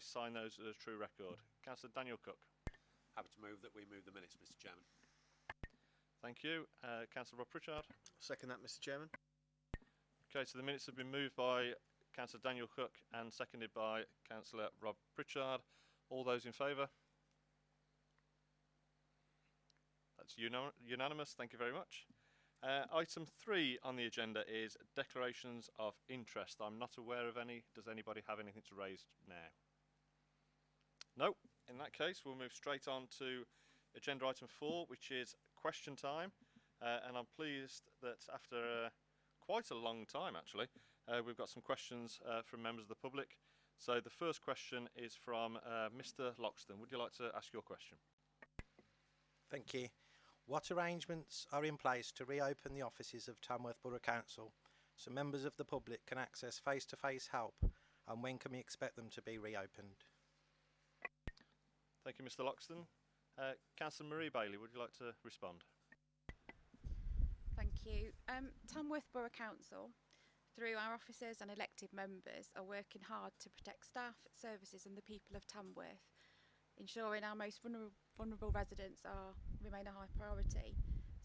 I sign those as a true record. Councillor Daniel Cook. Happy to move that we move the minutes, Mr Chairman. Thank you. Uh, Councillor Rob Pritchard. Second that, Mr Chairman. Okay, so the minutes have been moved by Councillor Daniel Cook and seconded by Councillor Rob Pritchard. All those in favour? That's uni- unanimous. Thank you very much. Uh, item three on the agenda is declarations of interest. I'm not aware of any. Does anybody have anything to raise now? No. In that case, we'll move straight on to agenda item four, which is question time. Uh, and I'm pleased that after uh, quite a long time, actually, uh, we've got some questions uh, from members of the public. So the first question is from uh, Mr. Loxton. Would you like to ask your question? Thank you. What arrangements are in place to reopen the offices of Tamworth Borough Council so members of the public can access face-to-face help and when can we expect them to be reopened? Thank you, Mr. Loxton. Uh, Councillor Marie Bailey, would you like to respond? Thank you. Um, Tamworth Borough Council, through our officers and elected members, are working hard to protect staff, services and the people of Tamworth, ensuring our most vulnerable, residents are remain a high priority.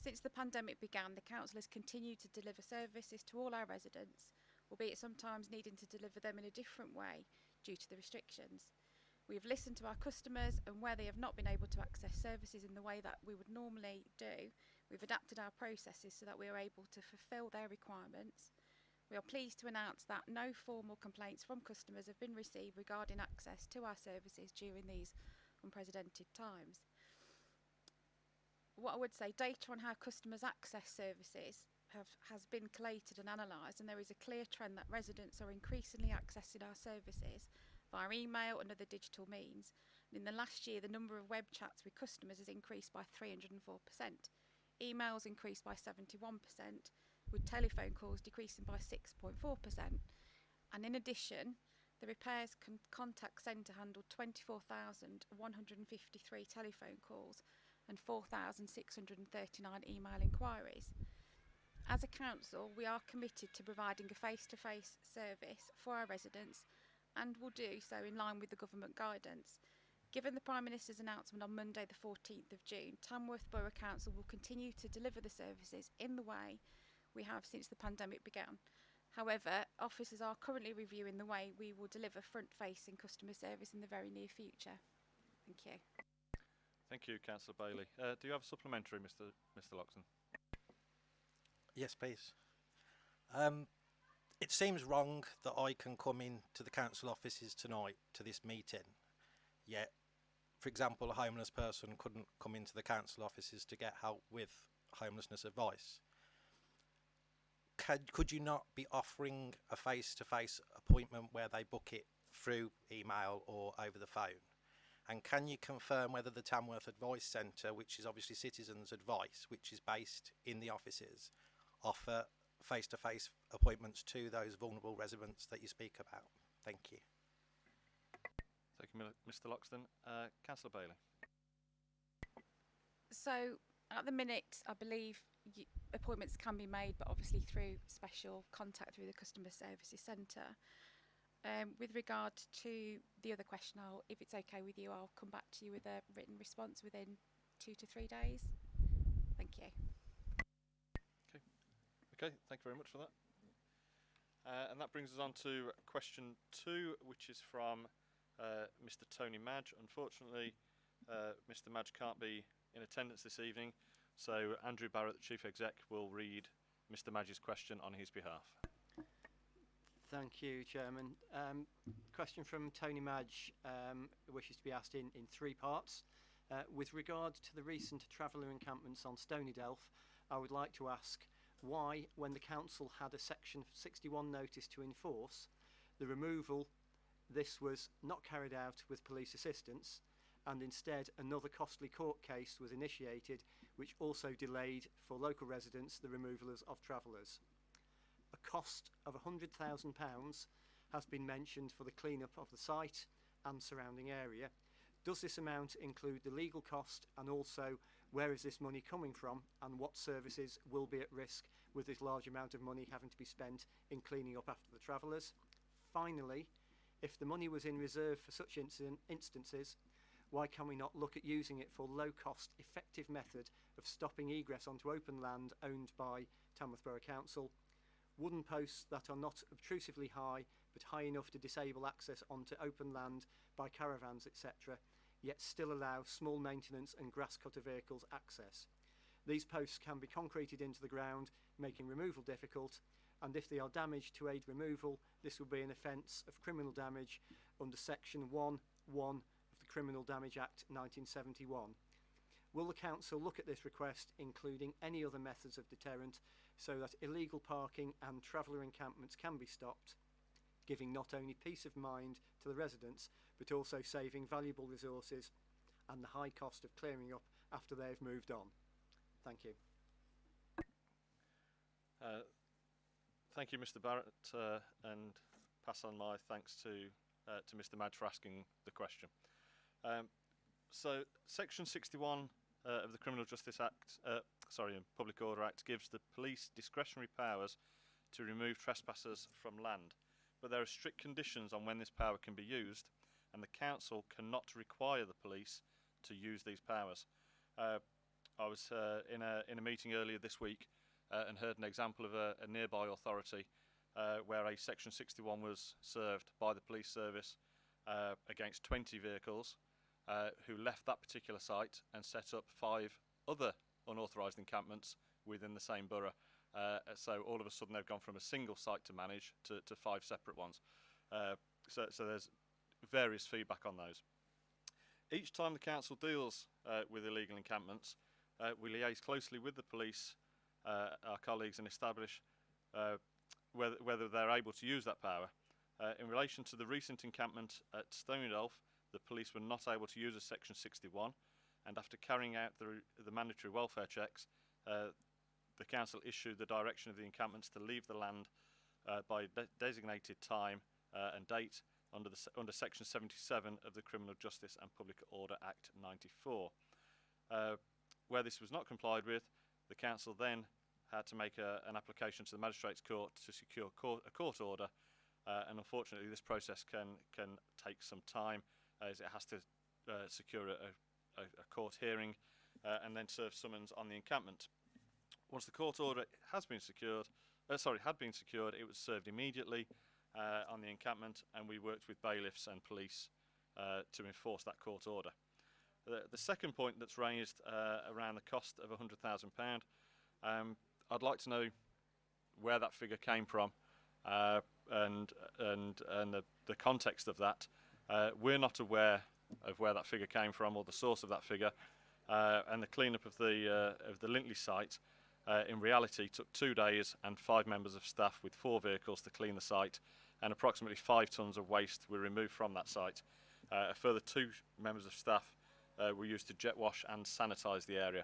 Since the pandemic began, the council has continued to deliver services to all our residents, albeit sometimes needing to deliver them in a different way due to the restrictions. We have listened to our customers and where they have not been able to access services in the way that we would normally do, we've adapted our processes so that we are able to fulfil their requirements. We are pleased to announce that no formal complaints from customers have been received regarding access to our services during these unprecedented times. What I would say, data on how customers access services have, has been collated and analysed and there is a clear trend that residents are increasingly accessing our services via email and other digital means. And in the last year, the number of web chats with customers has increased by 304%. Emails increased by 71%, with telephone calls decreasing by 6.4%. And in addition, the repairs con contact centre handled 24,153 telephone calls and 4,639 email inquiries. As a council, we are committed to providing a face-to-face -face service for our residents and will do so in line with the government guidance. Given the Prime Minister's announcement on Monday the 14th of June, Tamworth Borough Council will continue to deliver the services in the way we have since the pandemic began. However, officers are currently reviewing the way we will deliver front-facing customer service in the very near future. Thank you. Thank you, Councillor Bailey. Uh, do you have a supplementary, Mr. Mr. Loxton? Yes, please. Um, it seems wrong that I can come in to the council offices tonight to this meeting, yet, for example, a homeless person couldn't come into the council offices to get help with homelessness advice. Could, could you not be offering a face-to-face -face appointment where they book it through email or over the phone? And can you confirm whether the Tamworth Advice Centre, which is obviously citizens' advice, which is based in the offices, offer face-to-face -face appointments to those vulnerable residents that you speak about. Thank you. Thank you, Mr Loxton. Uh, Councillor Bailey. So, at the minute, I believe appointments can be made, but obviously through special contact through the Customer Services Centre. Um, with regard to the other question, I'll, if it's okay with you, I'll come back to you with a written response within two to three days. Thank you. Okay, thank you very much for that. Uh, and that brings us on to question two, which is from uh, Mr. Tony Madge. Unfortunately, uh, Mr. Madge can't be in attendance this evening, so Andrew Barrett, the Chief Exec, will read Mr. Madge's question on his behalf. Thank you, Chairman. Um, question from Tony Madge um, wishes to be asked in, in three parts. Uh, with regard to the recent traveller encampments on Stony Delph, I would like to ask why, when the council had a section 61 notice to enforce, the removal, this was not carried out with police assistance, and instead another costly court case was initiated which also delayed for local residents the removal of travellers. A cost of £100,000 has been mentioned for the clean-up of the site and surrounding area, Does this amount include the legal cost and also where is this money coming from and what services will be at risk with this large amount of money having to be spent in cleaning up after the travellers? Finally, If the money was in reserve for such incident, instances, why can we not look at using it for low cost, effective method of stopping egress onto open land owned by Tamworth Borough Council? Wooden posts that are not obtrusively high but high enough to disable access onto open land by caravans, etc., yet still allow small maintenance and grass cutter vehicles access. These posts can be concreted into the ground, making removal difficult, and if they are damaged to aid removal, this will be an offence of criminal damage under section 1 1 of the Criminal Damage Act 1971. Will the council look at this request, including any other methods of deterrent, so that illegal parking and traveller encampments can be stopped, giving not only peace of mind to the residents, but also saving valuable resources and the high cost of clearing up after they have moved on? Thank you. Uh, thank you, Mr. Barrett, uh, and pass on my thanks to uh, to Mr. Madge for asking the question. Um, so, Section 61 uh, of the Criminal Justice Act, uh, sorry, Public Order Act, gives the police discretionary powers to remove trespassers from land, but there are strict conditions on when this power can be used, and the council cannot require the police to use these powers. Uh, I was uh, in a in a meeting earlier this week uh, and heard an example of a, a nearby authority uh, where a Section 61 was served by the police service uh, against 20 vehicles uh, who left that particular site and set up five other unauthorised encampments within the same borough. Uh, so all of a sudden they've gone from a single site to manage to, to five separate ones. Uh, so, so there's various feedback on those. Each time the council deals uh, with illegal encampments, uh, we liaise closely with the police, uh, our colleagues, and establish uh, whether, whether they're able to use that power. In relation to the recent encampment at Stonydelph, the police were not able to use a Section 61, and after carrying out the, the mandatory welfare checks, uh, the council issued the direction of the encampments to leave the land uh, by de designated time uh, and date under, the, under Section 77 of the Criminal Justice and Public Order Act 94. Uh, where this was not complied with, the council then had to make a, an application to the magistrates court to secure court, a court order uh, and unfortunately this process can can take some time as it has to uh, secure a, a, a court hearing uh, and then serve summons on the encampment. Once the court order has been secured, uh, sorry, had been secured, it was served immediately uh, on the encampment and we worked with bailiffs and police uh, to enforce that court order. The, the second point that's raised uh, around the cost of £100,000, um, I'd like to know where that figure came from uh, and, and, and the, the context of that. We're not aware of where that figure came from or the source of that figure. Uh, and the cleanup of the, uh, of the Lintley site uh, in reality took two days and five members of staff with four vehicles to clean the site and approximately five tonnes of waste were removed from that site. Uh, a further two members of staff uh, were used to jet wash and sanitise the area.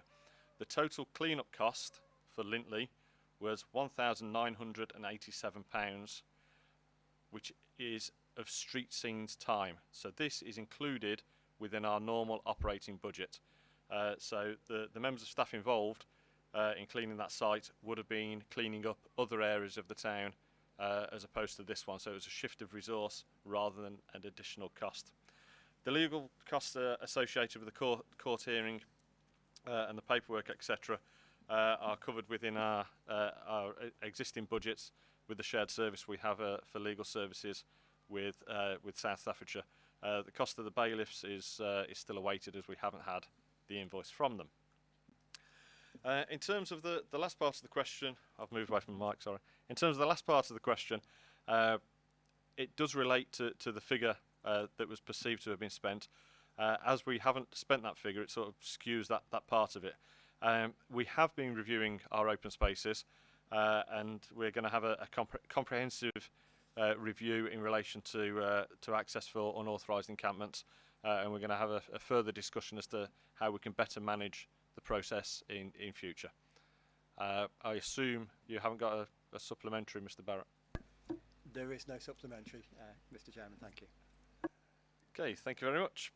The total clean-up cost for Lintley was £1,987, which is of street scenes time. So this is included within our normal operating budget. Uh, so the, the members of staff involved uh, in cleaning that site would have been cleaning up other areas of the town uh, as opposed to this one. So it was a shift of resource rather than an additional cost. The legal costs uh, associated with the court, court hearing uh, and the paperwork, etc., uh, are covered within our, uh, our existing budgets with the shared service we have uh, for legal services with, uh, with South Staffordshire. Uh, the cost of the bailiffs is, uh, is still awaited as we haven't had the invoice from them. Uh, in terms of the, the last part of the question, I've moved away from the mic, sorry. In terms of the last part of the question, uh, it does relate to, to the figure uh, that was perceived to have been spent. Uh, as we haven't spent that figure, it sort of skews that, that part of it. Um, we have been reviewing our open spaces uh, and we're going to have a, a compre comprehensive review in relation to, to access for unauthorised encampments and we're going to have a, a further discussion as to how we can better manage the process in, in future. Uh, I assume you haven't got a, a supplementary, Mr Barrett. There is no supplementary, uh, Mr Chairman, thank you. Okay, thank you very much.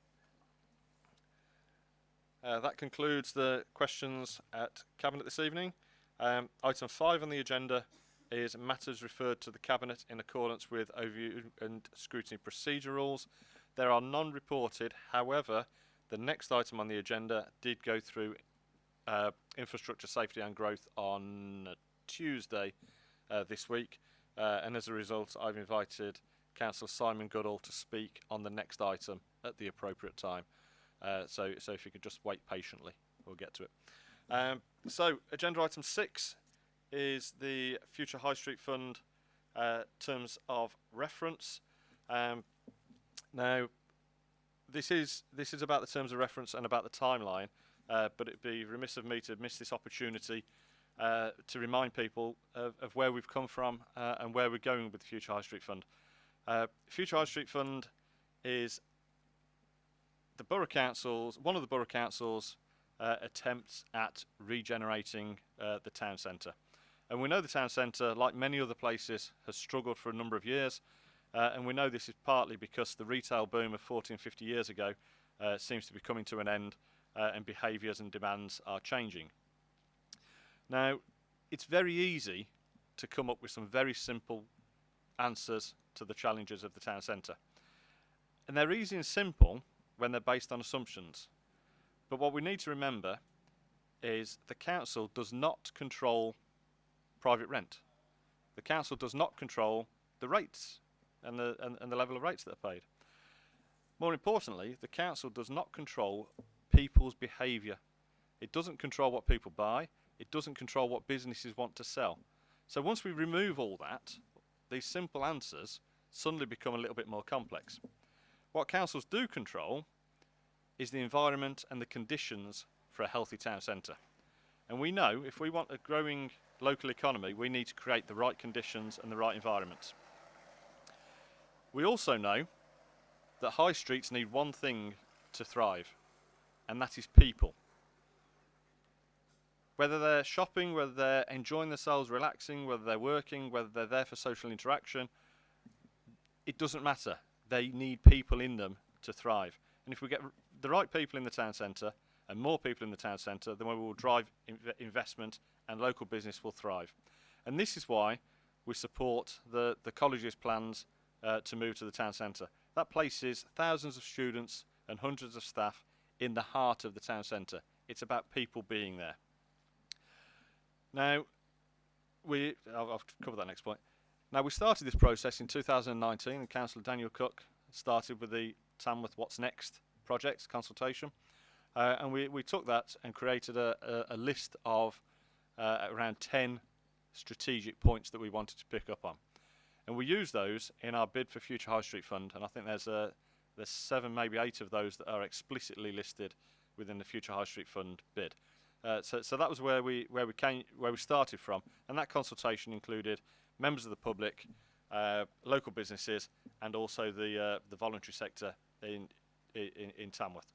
Uh, that concludes the questions at Cabinet this evening. Um, item five on the agenda is matters referred to the Cabinet in accordance with overview and scrutiny procedure rules. There are none reported, however, the next item on the agenda did go through uh, infrastructure safety and growth on Tuesday uh, this week, uh, and as a result, I've invited Councillor Simon Goodall to speak on the next item at the appropriate time. Uh, so, so if you could just wait patiently, we'll get to it. Um, so, agenda item six is the Future High Street Fund uh, terms of reference. Um, now, this is this is about the terms of reference and about the timeline, uh, but it'd be remiss of me to miss this opportunity uh, to remind people of, of where we've come from uh, and where we're going with the Future High Street Fund. Uh, Future High Street Fund is the borough councils, one of the borough councils' uh, attempts at regenerating uh, the town centre. And we know the town centre, like many other places, has struggled for a number of years. Uh, and we know this is partly because the retail boom of 14, 50 years ago uh, seems to be coming to an end uh, and behaviours and demands are changing. Now, it's very easy to come up with some very simple answers to the challenges of the town centre. And they're easy and simple when they're based on assumptions. But what we need to remember is the council does not control private rent. The council does not control the rates and the, and, and the level of rates that are paid. More importantly, the council does not control people's behaviour. It doesn't control what people buy. It doesn't control what businesses want to sell. So once we remove all that, these simple answers suddenly become a little bit more complex. What councils do control is the environment and the conditions for a healthy town centre. And we know if we want a growing local economy, we need to create the right conditions and the right environments. We also know that high streets need one thing to thrive, and that is people. Whether they're shopping, whether they're enjoying themselves, relaxing, whether they're working, whether they're there for social interaction, it doesn't matter. They need people in them to thrive. And if we get the right people in the town centre and more people in the town centre, then we will drive inv investment and local business will thrive. And this is why we support the, the college's plans uh, to move to the town centre. That places thousands of students and hundreds of staff in the heart of the town centre. It's about people being there. Now, we, I'll, I'll cover that next point. Now, we started this process in 2019, and Councillor Daniel Cook started with the Tamworth What's Next project consultation. Uh, and we, we took that and created a, a, a list of uh, around 10 strategic points that we wanted to pick up on. And we use those in our bid for Future High Street Fund, and I think there's, there's seven, maybe eight of those that are explicitly listed within the Future High Street Fund bid. Uh, so, so that was where we where we came where we started from, and that consultation included members of the public, uh, local businesses, and also the uh, the voluntary sector in, in in Tamworth.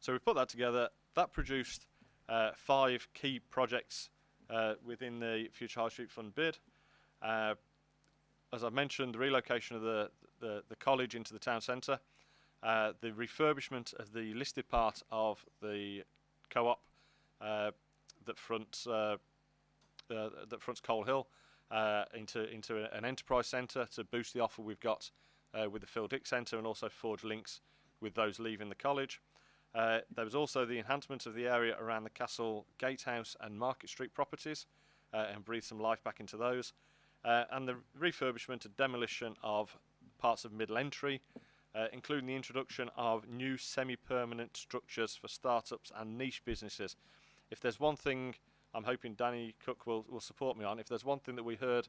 So we put that together. That produced uh, five key projects uh, within the Future High Street Fund bid. Uh, as I mentioned, the relocation of the, the, the college into the town centre, uh, the refurbishment of the listed part of the co-op uh, that fronts uh, uh, that fronts Colehill uh, into into an enterprise centre to boost the offer we've got with the Phil Dix Centre and also forge links with those leaving the college. Uh, there was also the enhancement of the area around the Castle Gatehouse and Market Street properties uh, and breathe some life back into those. Uh, and the refurbishment and demolition of parts of middle entry, uh, including the introduction of new semi-permanent structures for startups and niche businesses. If there's one thing I'm hoping Danny Cook will, will support me on, if there's one thing that we heard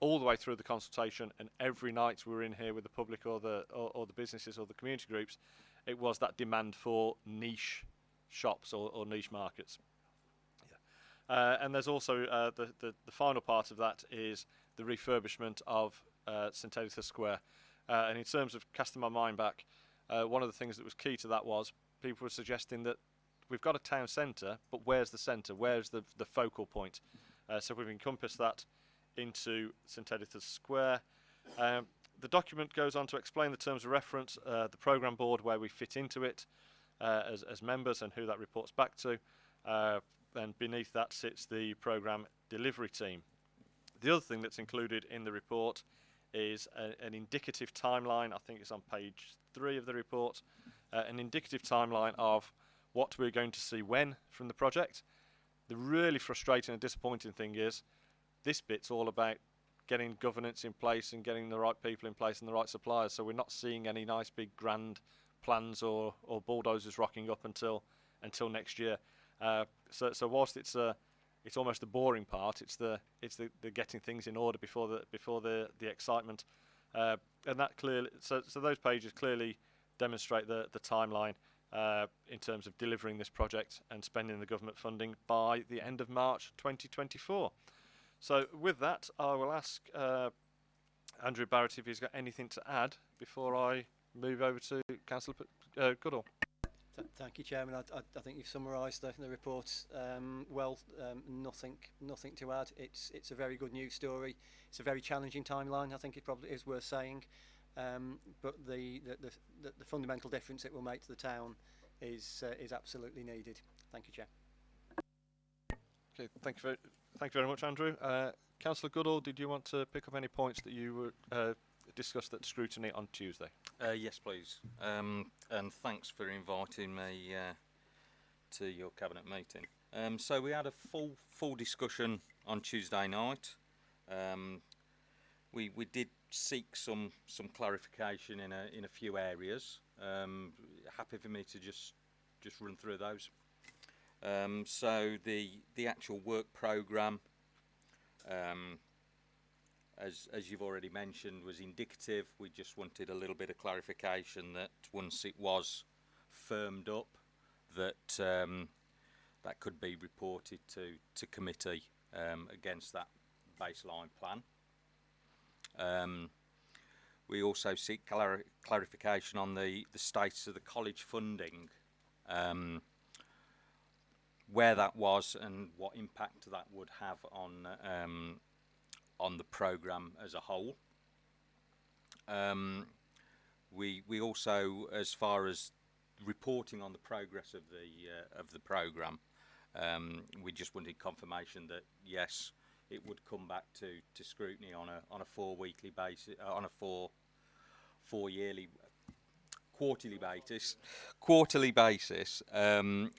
all the way through the consultation and every night we were in here with the public or the or, or the businesses or the community groups, it was that demand for niche shops or, or niche markets. Uh, and there's also uh, the, the, the final part of that is the refurbishment of uh, St Editha Square. Uh, and in terms of casting my mind back, uh, one of the things that was key to that was people were suggesting that we've got a town centre, but where's the centre? Where's the, the focal point? Uh, so we've encompassed that into St Editha Square. Um, the document goes on to explain the terms of reference, the programme board, where we fit into it as, as members and who that reports back to. Then beneath that sits the programme delivery team. The other thing that's included in the report is a, an indicative timeline. I think it's on page three of the report. Uh, an indicative timeline of what we're going to see when from the project. The really frustrating and disappointing thing is this bit's all about getting governance in place and getting the right people in place and the right suppliers. So we're not seeing any nice big grand plans or, or bulldozers rocking up until until next year. Uh, so so whilst it's it's almost the boring part. It's the it's the, the getting things in order before the before the the excitement, uh, and that clearly so so those pages clearly demonstrate the the timeline uh, in terms of delivering this project and spending the government funding by the end of March 2024. So with that, I will ask uh, Andrew Barrett if he's got anything to add before I move over to Councillor Goodall. Th- thank you, Chairman. I, I, I think you've summarised the, the report um, well. Um, nothing, nothing to add. It's it's a very good news story. It's a very challenging timeline. I think it probably is worth saying. Um, but the the, the the the fundamental difference it will make to the town is uh, is absolutely needed. Thank you, Chair. Okay, thank you very, thank you very much, Andrew. Uh, Councillor Goodall, did you want to pick up any points that you were, uh, discussed at scrutiny on Tuesday? Uh, yes, please. Um, and thanks for inviting me uh, to your cabinet meeting. Um, so we had a full full discussion on Tuesday night. Um, we we did seek some some clarification in a in a few areas. Um, happy for me to just just run through those. Um, so the the actual work program. As, as you've already mentioned, was indicative. We just wanted a little bit of clarification that once it was firmed up, that um, that could be reported to, to committee um, against that baseline plan. Um, we also seek clar clarification on the, the status of the college funding, um, where that was and what impact that would have on um, on the program as a whole. Um, we we also, as far as reporting on the progress of the uh, of the program, um, we just wanted confirmation that yes, it would come back to, to scrutiny on a on a four weekly basis, uh, on a four four yearly quarterly basis, quarterly basis. Um,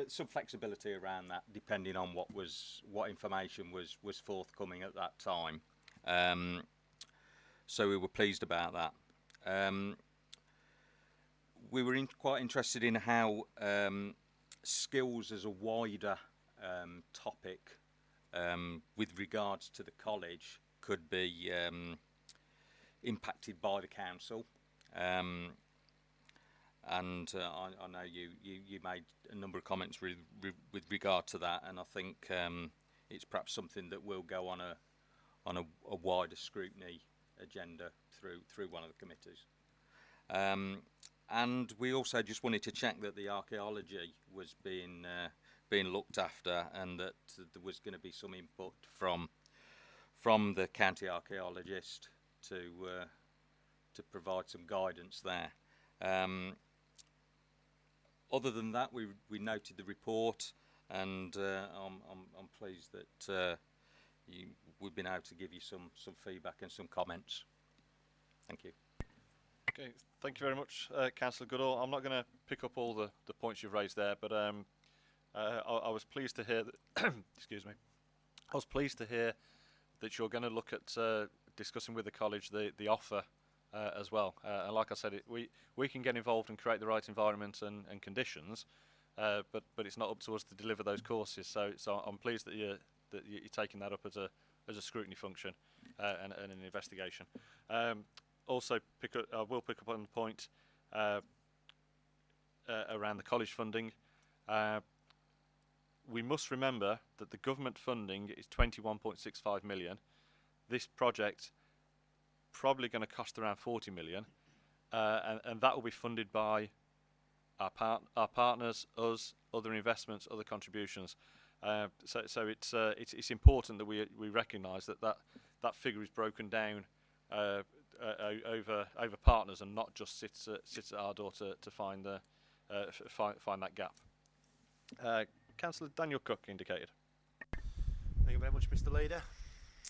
but some flexibility around that, depending on what was what information was was forthcoming at that time. Um, so we were pleased about that. Um, we were in, quite interested in how um, skills as a wider um, topic um, with regards to the college could be um, impacted by the council. And uh, I, I know you, you, you made a number of comments with, with regard to that, and I think um, it's perhaps something that will go on a on a, a wider scrutiny agenda through through one of the committees. Um, and we also just wanted to check that the archaeology was being uh, being looked after, and that there was going to be some input from from the county archaeologist to uh, to provide some guidance there. Um, other than that, we we noted the report, and uh, I'm, I'm I'm pleased that uh, you, we've been able to give you some some feedback and some comments. Thank you. Okay, thank you very much, uh, Councillor Goodall. I'm not going to pick up all the, the points you've raised there, but um, uh, I, I was pleased to hear that. excuse me. I was pleased to hear that you're going to look at uh, discussing with the college the the offer uh, as well. Uh, and like I said, it, we we can get involved and create the right environment and, and conditions, uh, but but it's not up to us to deliver those courses. So so I'm pleased that you that you're taking that up as a as a scrutiny function uh, and, and an investigation. Um, also, pick up, I will pick up on the point uh, uh, around the college funding. We must remember that the government funding is 21.65 million. This project probably going to cost around 40 million, uh, and, and that will be funded by our, part, our partners, us, other investments, other contributions. Uh, so, so it's, uh, it's it's important that we we recognise that, that that figure is broken down uh, uh, over over partners and not just sits at, sits at our door to, to find the uh, find find that gap. Uh, Councillor Daniel Cook indicated. Thank you very much, Mr. Leader.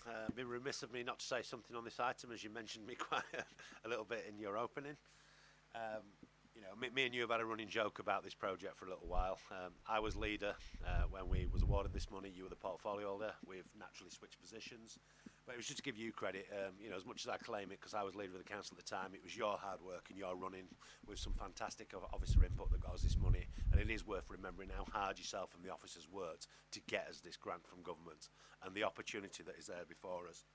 Uh, be remiss of me not to say something on this item, as you mentioned me quite a, a little bit in your opening. Um, you know, me, me, and you have had a running joke about this project for a little while. Um, I was leader uh, when we was awarded this money. You were the portfolio holder. We've naturally switched positions. But it was just to give you credit, um, you know, as much as I claim it, because I was leader of the council at the time, it was your hard work and your running with some fantastic officer input that got us this money. And it is worth remembering how hard yourself and the officers worked to get us this grant from government and the opportunity that is there before us.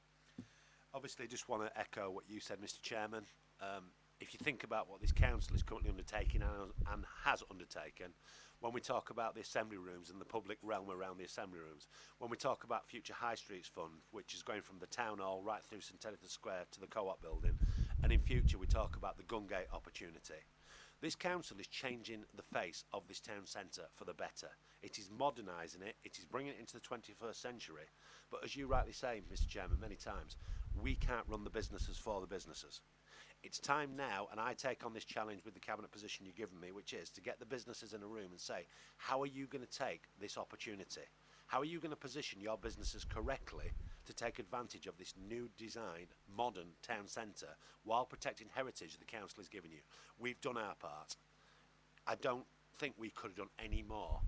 Obviously, just want to echo what you said, Mr Chairman. Um, if you think about what this council is currently undertaking and, and has undertaken, when we talk about the assembly rooms and the public realm around the assembly rooms, when we talk about Future High Streets Fund, which is going from the town hall right through St Square to the co-op building, and in future we talk about the Gungate opportunity. This council is changing the face of this town centre for the better. It is modernising it, it is bringing it into the 21st century. But as you rightly say, Mr Chairman, many times, we can't run the businesses for the businesses. It's time now, and I take on this challenge with the cabinet position you've given me, which is to get the businesses in a room and say, how are you going to take this opportunity? How are you going to position your businesses correctly to take advantage of this new design, modern town centre while protecting heritage the council has given you? We've done our part. I don't think we could have done any more.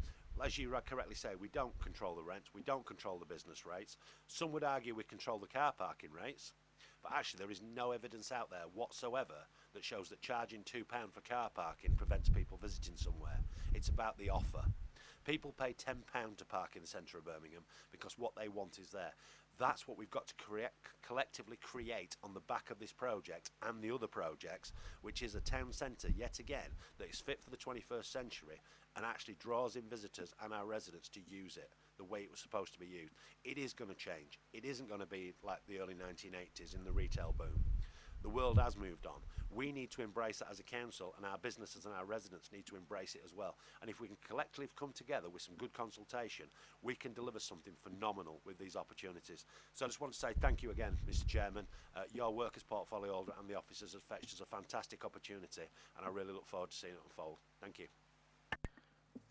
As you correctly say, we don't control the rents, we don't control the business rates. Some would argue we control the car parking rates, but actually there is no evidence out there whatsoever that shows that charging £2 for car parking prevents people visiting somewhere. It's about the offer. People pay £10 to park in the centre of Birmingham because what they want is there. That's what we've got to create, collectively create on the back of this project and the other projects, which is a town centre, yet again, that is fit for the 21st century and actually draws in visitors and our residents to use it the way it was supposed to be used. It is going to change. It isn't going to be like the early 1980s in the retail boom. The world has moved on. We need to embrace that as a council, and our businesses and our residents need to embrace it as well. And if we can collectively come together with some good consultation, we can deliver something phenomenal with these opportunities. So I just want to say thank you again, Mr. Chairman. Uh, your work as portfolio holder and the officers has fetched us a fantastic opportunity, and I really look forward to seeing it unfold. Thank you.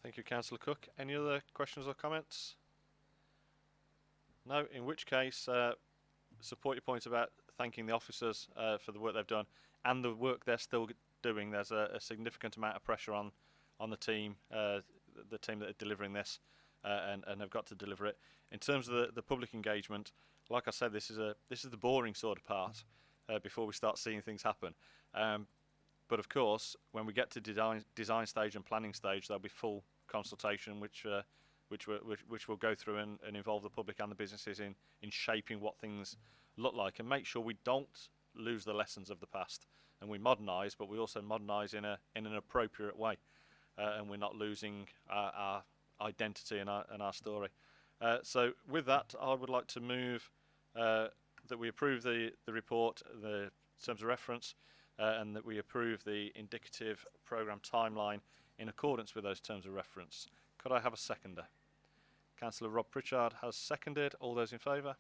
Thank you, Councillor Cook. Any other questions or comments? No, in which case, uh, support your point about thanking the officers uh, for the work they've done and the work they're still doing. There's a, a significant amount of pressure on on the team, uh, the team that are delivering this, uh, and and have got to deliver it. In terms of the, the public engagement, like I said, this is a this is the boring sort of part before we start seeing things happen. Um, but of course, when we get to design, design stage and planning stage, there'll be full consultation, which uh, which, which which will go through and, and involve the public and the businesses in in shaping what things look like, and make sure we don't lose the lessons of the past, and we modernise, but we also modernise in a in an appropriate way, uh, and we're not losing our, our identity and our and our story. Uh, so with that, I would like to move uh, that we approve the the report, the terms of reference, uh, and that we approve the indicative programme timeline in accordance with those terms of reference. Could I have a seconder? Councillor Rob Pritchard has seconded. All those in favour?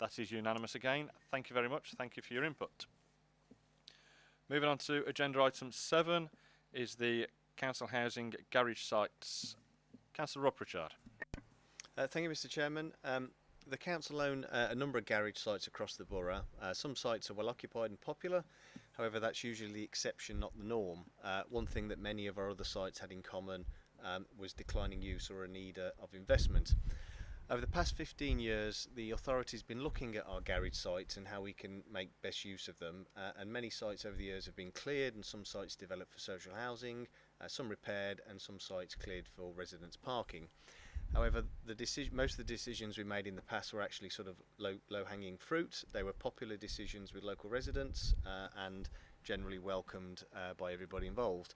That is unanimous again. Thank you very much. Thank you for your input. Moving on to agenda item seven is the council housing garage sites. Councillor Rob Pritchard. Uh, thank you, Mr. Chairman. Um, the council own uh, a number of garage sites across the borough. Uh, some sites are well occupied and popular, however, that's usually the exception, not the norm. Uh, one thing that many of our other sites had in common um, was declining use or a need uh, of investment. Over the past 15 years, the authority's been looking at our garage sites and how we can make best use of them. Uh, and many sites over the years have been cleared, and some sites developed for social housing, uh, some repaired, and some sites cleared for residents parking. However, the most of the decisions we made in the past were actually sort of low, low-hanging fruit. They were popular decisions with local residents uh, and generally welcomed uh, by everybody involved.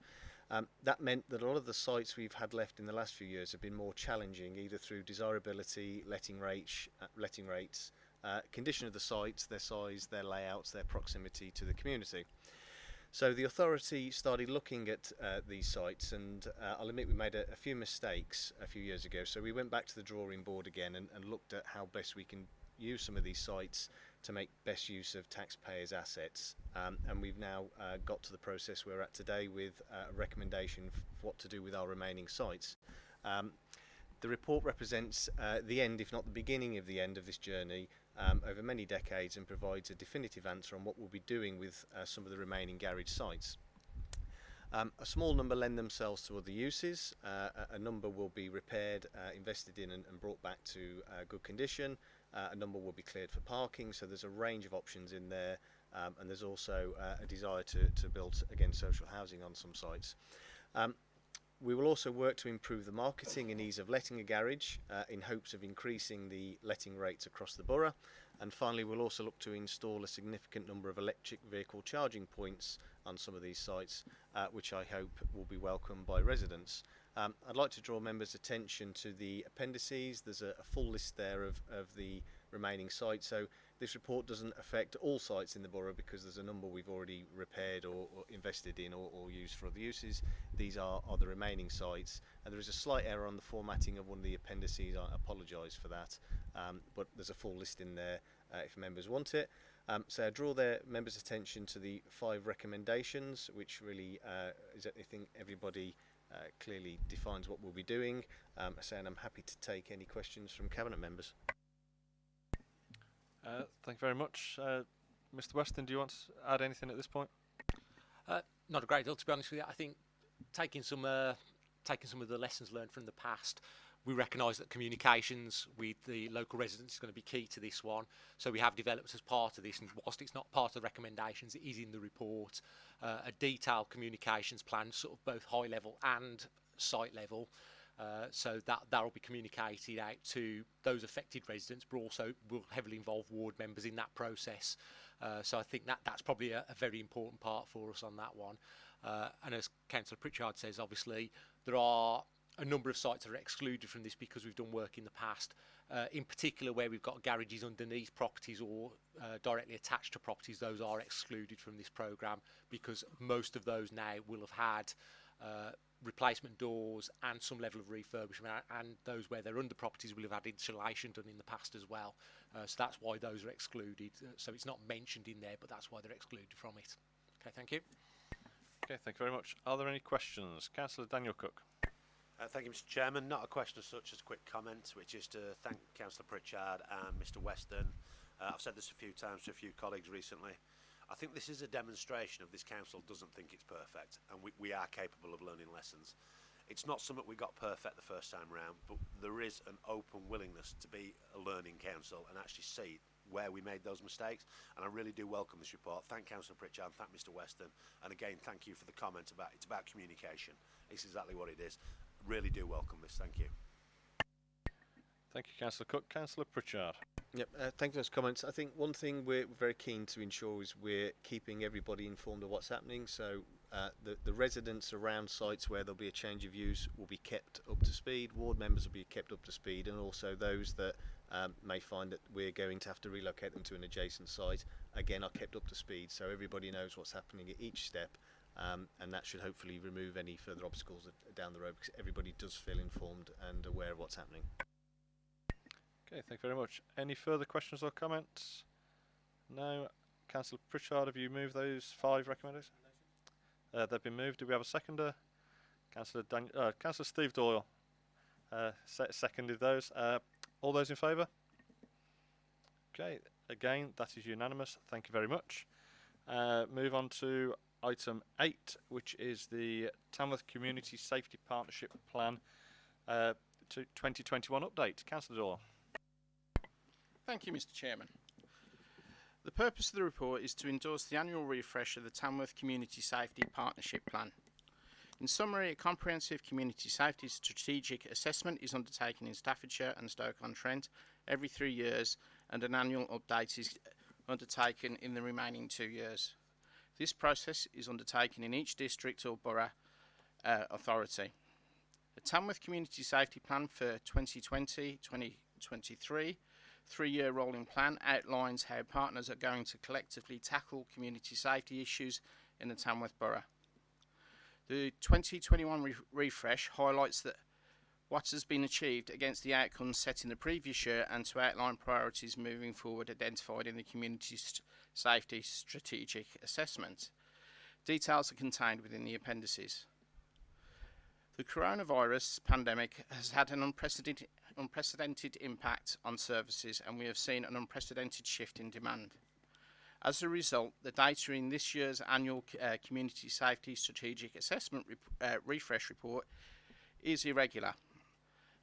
Um, that meant that a lot of the sites we've had left in the last few years have been more challenging, either through desirability, letting, rate, uh, letting rates, uh, condition of the sites, their size, their layouts, their proximity to the community. So the authority started looking at uh, these sites, and uh, I'll admit we made a, a few mistakes a few years ago. So we went back to the drawing board again and, and looked at how best we can use some of these sites to make best use of taxpayers' assets. Um, and we've now uh, got to the process we're at today with uh, a recommendation for what to do with our remaining sites. Um, the report represents uh, the end, if not the beginning of the end of this journey um, over many decades and provides a definitive answer on what we'll be doing with uh, some of the remaining garage sites. Um, a small number lend themselves to other uses. Uh, a, a number will be repaired, uh, invested in and, and brought back to uh, good condition. Uh, a number will be cleared for parking. So there's a range of options in there. Um, and there's also uh, a desire to, to build, again, social housing on some sites. Um, we will also work to improve the marketing and ease of letting a garage uh, in hopes of increasing the letting rates across the borough. And finally, we'll also look to install a significant number of electric vehicle charging points on some of these sites, uh, which I hope will be welcomed by residents. Um, I'd like to draw members' attention to the appendices. There's a, a full list there of, of the remaining sites. So this report doesn't affect all sites in the borough because there's a number we've already repaired or, or invested in or, or, used for other uses. These are, are the remaining sites. And there is a slight error on the formatting of one of the appendices. I apologise for that. Um, but there's a full list in there uh, if members want it. Um, so I draw their members' attention to the five recommendations, which really uh, is, I think, everybody uh, clearly defines what we'll be doing. Um, saying I'm happy to take any questions from cabinet members. Uh, thank you very much. Uh, Mr Weston, do you want to add anything at this point? Uh, not a great deal, to be honest with you. I think taking some, uh, taking some of the lessons learned from the past, we recognise that communications with the local residents is going to be key to this one. So we have developed as part of this, and whilst it's not part of the recommendations, it is in the report, uh, a detailed communications plan, sort of both high level and site level, uh, so that that will be communicated out to those affected residents, but also will heavily involve ward members in that process. Uh, so I think that that's probably a, a, very important part for us on that one. Uh, and as Councillor Pritchard says, obviously there are a number of sites that are excluded from this because we've done work in the past, uh, in particular where we've got garages underneath properties or uh, directly attached to properties, those are excluded from this programme because most of those now will have had replacement doors and some level of refurbishment and those where they're under properties will have had insulation done in the past as well. Uh, so that's why those are excluded. Uh, so it's not mentioned in there but that's why they're excluded from it. Okay thank you. Okay thank you very much. Are there any questions? Councillor daniel cook. Uh, thank you mr chairman. Not a question as such as a quick comment which is to thank councillor pritchard and mr weston. Uh, i've said this a few times to a few colleagues recently I think this is a demonstration of this council doesn't think it's perfect and we, we are capable of learning lessons. It's not something we got perfect the first time round, but there is an open willingness to be a learning council and actually see where we made those mistakes. And I really do welcome this report. Thank Councillor Pritchard, thank Mr Weston. And again, thank you for the comment about it's about communication. It's exactly what it is. Really do welcome this. Thank you. Thank you, Councillor Cook. Councillor Pritchard. Yep, uh, thank you for those comments. I think one thing we're very keen to ensure is we're keeping everybody informed of what's happening. So uh, the, the residents around sites where there'll be a change of use will be kept up to speed, ward members will be kept up to speed, and also those that um, may find that we're going to have to relocate them to an adjacent site, again, are kept up to speed. So everybody knows what's happening at each step. Um, and that should hopefully remove any further obstacles down the road because everybody does feel informed and aware of what's happening. Okay, thank you very much. Any further questions or comments? No. Councillor Pritchard, have you moved those five recommendations? Uh, they've been moved. Do we have a seconder? Councillor, Dan uh, Councillor Steve Doyle uh, se seconded those. Uh, all those in favour? Okay, again, that is unanimous. Thank you very much. Uh, move on to item 8, which is the Tamworth Community Safety Partnership Plan uh, to 2021 update. Councillor Doyle. Thank you, Mr Chairman. The purpose of the report is to endorse the annual refresh of the Tamworth Community Safety Partnership Plan. In summary, a comprehensive community safety strategic assessment is undertaken in Staffordshire and Stoke-on-Trent every three years and an annual update is undertaken in the remaining two years. This process is undertaken in each district or borough uh, authority. The Tamworth Community Safety Plan for 2020-2023 three-year rolling plan outlines how partners are going to collectively tackle community safety issues in the Tamworth Borough. The 2021 re refresh highlights that what has been achieved against the outcomes set in the previous year and to outline priorities moving forward identified in the Community st Safety Strategic Assessment. Details are contained within the appendices. The coronavirus pandemic has had an unprecedented, unprecedented impact on services and we have seen an unprecedented shift in demand. As a result, the data in this year's annual uh, Community Safety Strategic Assessment rep- uh, Refresh Report is irregular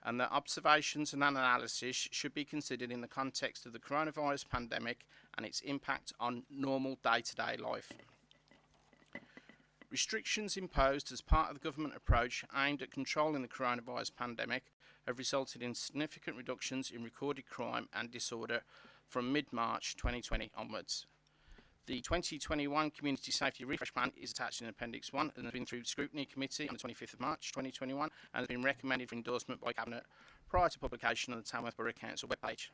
and the observations and analysis should be considered in the context of the coronavirus pandemic and its impact on normal day-to-day life. Restrictions imposed as part of the government approach aimed at controlling the coronavirus pandemic have resulted in significant reductions in recorded crime and disorder from mid-March 2020 onwards. The 2021 Community Safety Refresh Plan is attached in Appendix 1 and has been through scrutiny committee on the 25th of March 2021 and has been recommended for endorsement by Cabinet prior to publication on the Tamworth Borough Council webpage.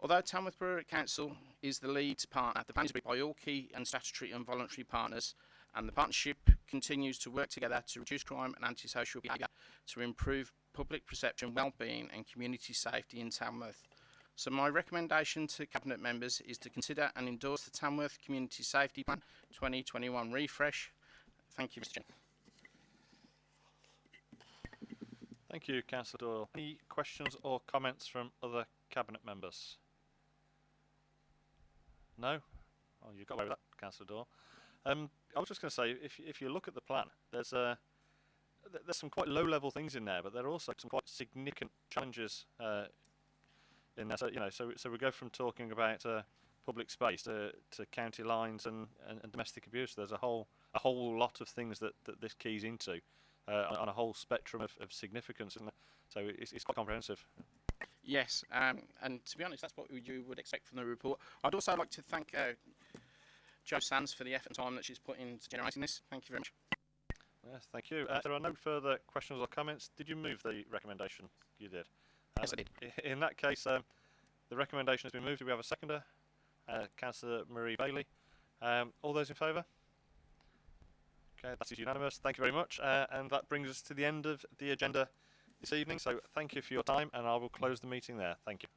Although Tamworth Borough Council is the lead partner, the plan is agreed by all key and statutory and voluntary partners and the partnership continues to work together to reduce crime and antisocial behaviour to improve public perception, well-being and community safety in Tamworth. So my recommendation to Cabinet members is to consider and endorse the Tamworth Community Safety Plan 2021 refresh. Thank you, Mr. Thank you, Councillor Doyle. Any questions or comments from other cabinet members? No? Oh, you got away with that, Councillor Doyle. Um, I was just going to say, if if you look at the plan, there's uh, th- there's some quite low-level things in there, but there are also some quite significant challenges uh, in there. So you know, so so we go from talking about uh, public space to, to county lines and, and, and domestic abuse. There's a whole a whole lot of things that, that this keys into uh, on, a whole spectrum of, of significance, and so it's, it's quite comprehensive. Yes, um, and to be honest, that's what you would expect from the report. I'd also like to thank uh, Jo Sands for the effort and time that she's put into generating this. Thank you very much. Yes, thank you. Uh, there are no further questions or comments. Did you move the recommendation? You did. Yes, I did. In that case, um, the recommendation has been moved. Do we have a seconder? Uh, Councillor Marie Bailey. Um, all those in favour? Okay, that is unanimous. Thank you very much. Uh, and that brings us to the end of the agenda this evening. So thank you for your time, and I will close the meeting there. Thank you.